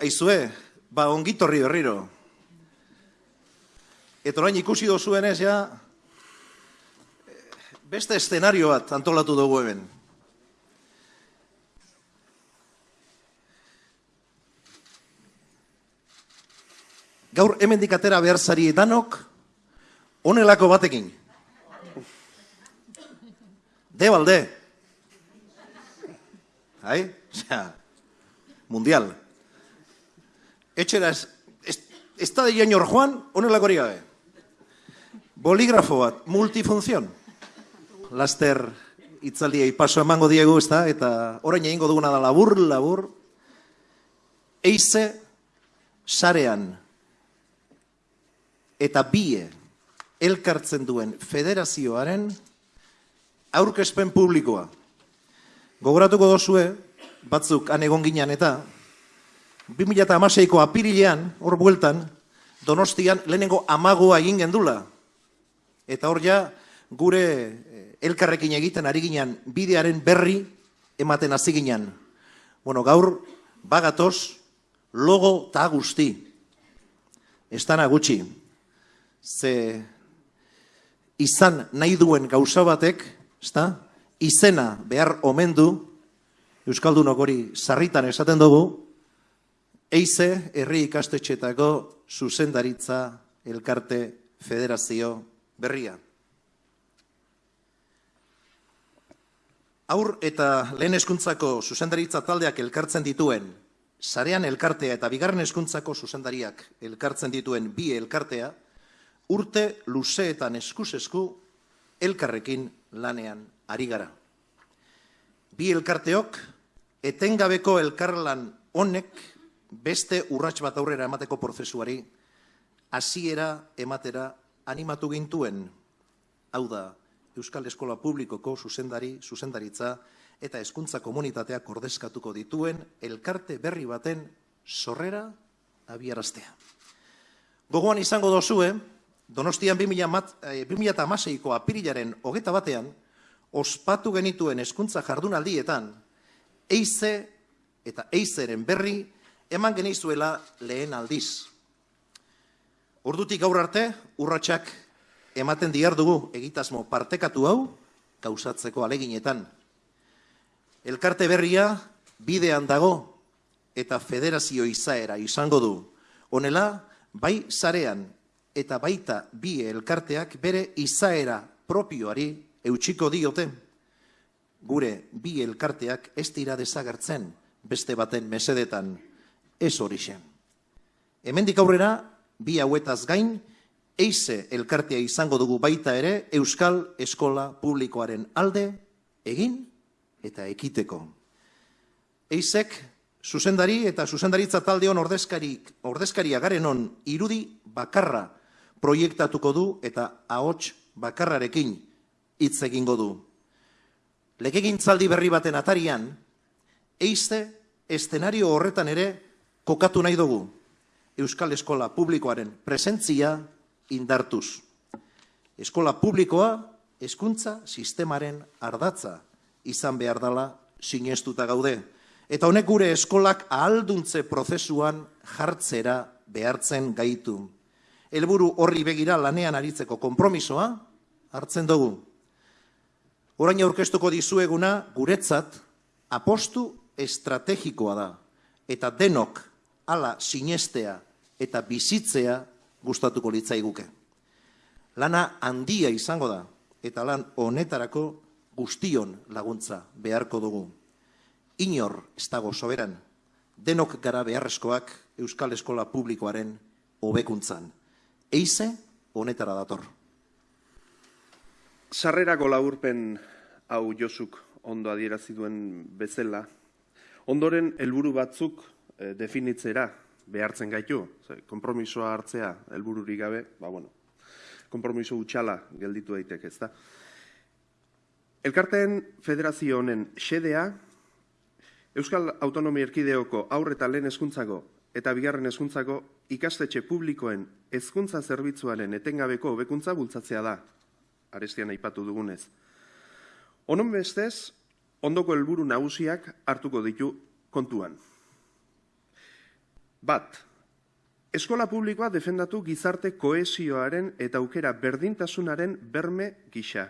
Aizue, ba ongitorri berriro. Eta orain ikusi dozuenez, ja, beste eszenario bat antolatu dugu hemen. Gaur hemendik atera behar zari danok, onelako batekin. De balde. Hai? Osea, mundial. Etxera ez, ez, ez da de jainor joan, onelako hori gabe. Boligrafo bat, multifunzion. Laster itzaldiei paso emango diegu, ez da? Eta orain egingo duguna da labur, labur. Eize, sarean, eta bie elkartzen duen federazioaren aurkezpen publikoa. Gogoratuko dozue, batzuk han egon ginen eta 2006ko apirilean, hor bueltan, donostian lehenengo amagoa egin gendula. Eta hor ja, gure eh, elkarrekin egiten ari ginen bidearen berri ematen hasi ginen. Bueno, gaur, bagatoz, logo eta guzti. Estana gutxi. Ze izan nahi duen gauza batek, ezta? Izena behar omen du Euskaldunok hori sarritan esaten dugu, eize herri ikastetxetako zuzendaritza elkarte federazio berria. Aur eta lehen eskuntzako zuzendaritza taldeak elkartzen dituen, sarean elkartea eta bigarren eskuntzako zuzendariak elkartzen dituen bi elkartea, urte luzeetan eskusesku elkarrekin lanean ari gara. Bi elkarteok, etengabeko elkarlan honek beste urrats bat aurrera emateko prozesuari hasiera ematera animatu gintuen. Hau da, Euskal Eskola Publikoko zuzendari, zuzendaritza eta hezkuntza komunitateak ordezkatuko dituen elkarte berri baten sorrera abiaraztea. Gogoan izango dozue, Donostian 2006ko eh, apirilaren hogeta batean, ospatu genituen hezkuntza jardunaldietan, eize eta eizeren berri eman genizuela lehen aldiz. Ordutik gaur arte, urratsak ematen diar dugu egitasmo partekatu hau, gauzatzeko aleginetan. Elkarte berria bidean dago eta federazio izaera izango du. Honela, bai zarean eta baita bi elkarteak bere izaera propioari eutxiko diote. Gure bi elkarteak ez dira desagertzen beste baten mesedetan ez hori xen. Hemendik aurrera, bi hauetaz gain, eize elkartea izango dugu baita ere Euskal Eskola Publikoaren alde egin eta ekiteko. Eizek zuzendari eta zuzendaritza taldeon ordezkarik, ordezkaria garen on irudi bakarra proiektatuko du eta ahots bakarrarekin hitz egingo du. Legegintzaldi berri baten atarian, eizte estenario horretan ere kokatu nahi dugu Euskal Eskola Publikoaren presentzia indartuz. Eskola Publikoa hezkuntza sistemaren ardatza izan behar dela sinestuta gaude. Eta honek gure eskolak ahalduntze prozesuan jartzera behartzen gaitu helburu horri begira lanean aritzeko konpromisoa hartzen dugu. Orain aurkeztuko dizueguna guretzat apostu estrategikoa da eta denok hala sinestea eta bizitzea gustatuko litzaiguke. Lana handia izango da eta lan honetarako guztion laguntza beharko dugu. Inor ez dago soberan, denok gara beharrezkoak Euskal Eskola Publikoaren hobekuntzan eize honetara dator. Sarrerako laburpen hau josuk ondo adierazi duen bezala, ondoren helburu batzuk definitzera behartzen gaitu, konpromisoa hartzea helbururik gabe, ba bueno, konpromiso utxala gelditu daiteke, ezta. Elkarteen federazio honen xedea Euskal Autonomia Erkideoko aurre eta lehen eskuntzako eta bigarren hezkuntzako ikastetxe publikoen hezkuntza zerbitzuaren etengabeko hobekuntza bultzatzea da. Arestian aipatu dugunez. Onon bestez, ondoko helburu nagusiak hartuko ditu kontuan. Bat, eskola publikoa defendatu gizarte koesioaren eta aukera berdintasunaren berme gisa.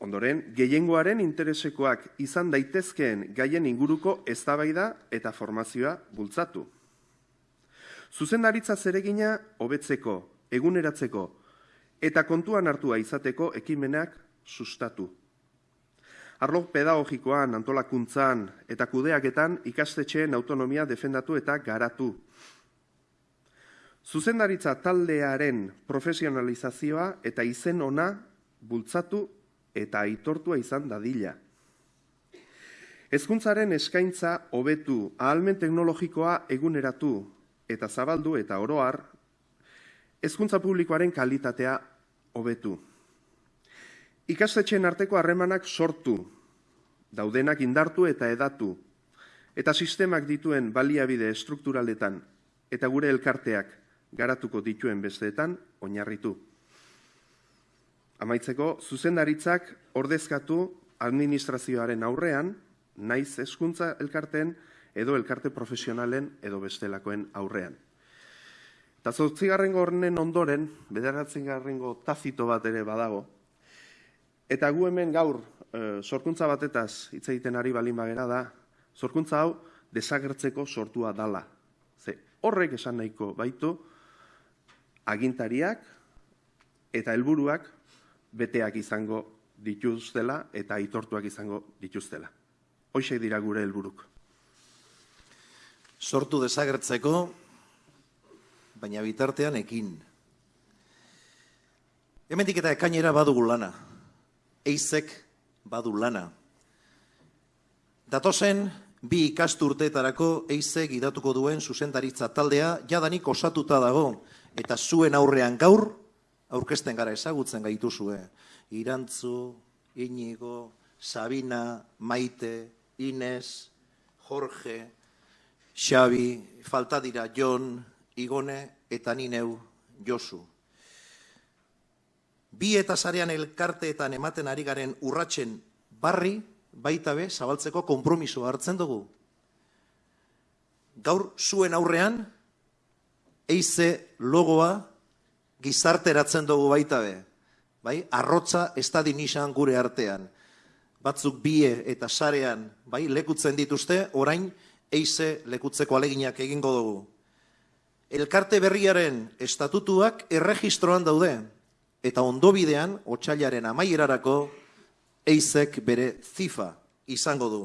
Ondoren, gehiengoaren interesekoak izan daitezkeen gaien inguruko eztabaida eta formazioa bultzatu. Zuzendaritza zeregina hobetzeko, eguneratzeko eta kontuan hartua izateko ekimenak sustatu. Arlo pedagogikoan, antolakuntzan eta kudeaketan ikastetxeen autonomia defendatu eta garatu. Zuzendaritza taldearen profesionalizazioa eta izen ona bultzatu eta aitortua izan dadila. Hezkuntzaren eskaintza hobetu, ahalmen teknologikoa eguneratu eta zabaldu eta oroar, hezkuntza publikoaren kalitatea hobetu. Ikastetxeen arteko harremanak sortu, daudenak indartu eta edatu, eta sistemak dituen baliabide estrukturaletan eta gure elkarteak garatuko dituen besteetan oinarritu. Amaitzeko, zuzendaritzak ordezkatu administrazioaren aurrean, naiz hezkuntza elkarteen edo elkarte profesionalen edo bestelakoen aurrean. Eta zortzigarren gornen ondoren, bederatzen garrengo tazito bat ere badago, eta gu hemen gaur e, sorkuntza batetaz hitz egiten ari balin bagera da, sorkuntza hau desagertzeko sortua dala. Ze horrek esan nahiko baitu agintariak eta helburuak beteak izango dituztela eta aitortuak izango dituztela. Hoxe dira gure helburuk. Sortu desagertzeko, baina bitartean ekin. Hemendik eta ekainera badugu lana. Eizek badu lana. Datozen, bi ikasturteetarako eizek idatuko duen zuzendaritza taldea jadanik osatuta dago eta zuen aurrean gaur aurkesten gara ezagutzen gaituzue. Irantzu, Inigo, Sabina, Maite, Ines, Jorge, Xabi, falta dira Jon, Igone eta Nineu Josu. Bi eta zarean elkarteetan ematen ari garen urratzen barri, baita be, zabaltzeko konpromiso hartzen dugu. Gaur zuen aurrean, eize logoa gizarteratzen dugu baita be. Bai? Arrotza ez da dinisan gure artean. Batzuk bie eta sarean bai? lekutzen dituzte, orain eize lekutzeko aleginak egingo dugu. Elkarte berriaren estatutuak erregistroan daude, eta ondobidean, otxailaren amaierarako, eizek bere zifa izango du.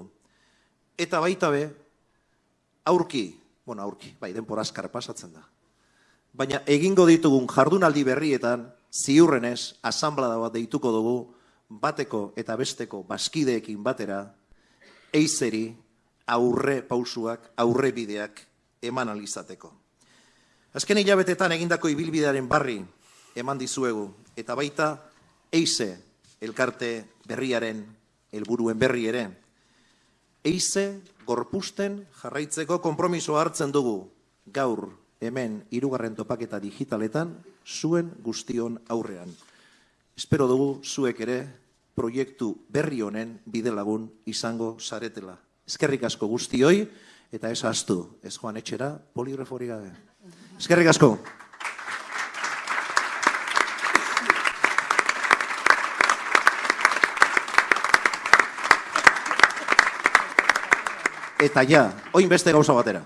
Eta baita be, aurki, bueno, aurki, bai, denporazkar pasatzen da baina egingo ditugun jardunaldi berrietan, ziurrenez, asamblada bat deituko dugu, bateko eta besteko baskideekin batera, eizeri aurre pausuak, aurre bideak eman alizateko. Azken hilabetetan egindako ibilbidearen barri eman dizuegu, eta baita eize elkarte berriaren helburuen berri ere. Eize gorpusten jarraitzeko konpromiso hartzen dugu gaur hemen hirugarren topaketa digitaletan zuen guztion aurrean. Espero dugu zuek ere proiektu berri honen bidelagun izango zaretela. Eskerrik asko guztioi eta ez astu, ez joan etxera poligrafori gabe. Eskerrik asko. Eta ja, oin beste gauza batera.